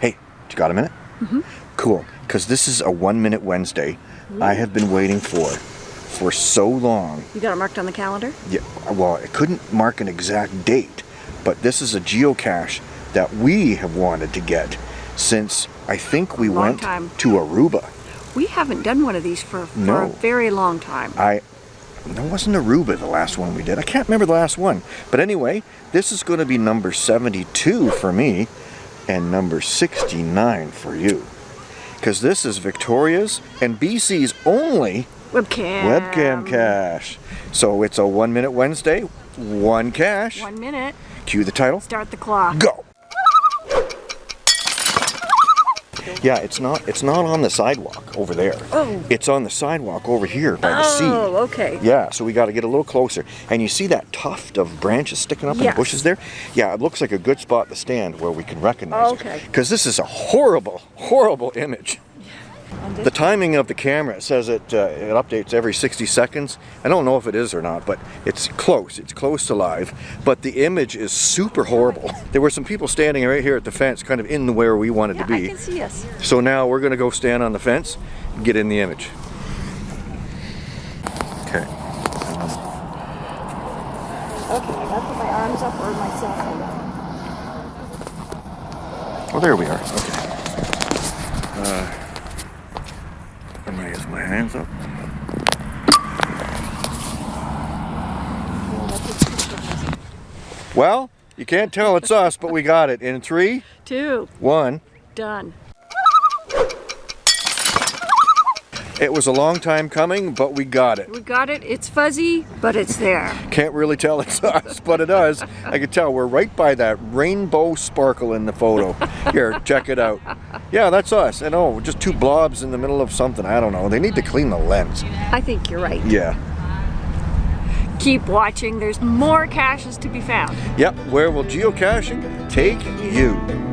Hey, you got a minute? Mm-hmm. Cool, because this is a one minute Wednesday I have been waiting for for so long. You got it marked on the calendar? Yeah, well, I couldn't mark an exact date, but this is a geocache that we have wanted to get since I think we Long went time. to Aruba. We haven't done one of these for, for No. a very long time. I that wasn't Aruba the last one we did. I can't remember the last one. But anyway, this is going to be number 72 for me and number 69 for you. Because this is Victoria's and BC's only Webcam. webcam cache. So it's a one minute Wednesday, one cache. One minute. Cue the title. Start the clock. Go. Yeah, it's not it's not on the sidewalk over there. Oh. It's on the sidewalk over here by the sea. Oh, okay. Yeah, so we got to get a little closer. And you see that tuft of branches sticking up in the bushes there? Yeah, it looks like a good spot to stand where we can recognize it. Okay. Because this is a horrible, horrible image. The timing of the camera says it uh, it updates every 60 seconds. I don't know if it is or not, but it's close. It's close to live. But the image is super horrible. There were some people standing right here at the fence, kind of in the where we wanted yeah, to I be. can see us. So now we're gonna go stand on the fence and get in the image. Okay. Okay, I gotta put my arms up or my cell. Oh, there we are. Okay. Uh, I use my hands up. Well, you can't tell it's us, but we got it. In three, two, one, Done. It was a long time coming, but we got it. We got it. It's fuzzy, but it's there. Can't really tell it's us, but it is. I can tell we're right by that rainbow sparkle in the photo. Here, check it out. Yeah, that's us. I know, oh, just two blobs in the middle of something. I don't know. They need to clean the lens. I think you're right. Yeah. Keep watching. There's more caches to be found. Yep, where will geocaching take you?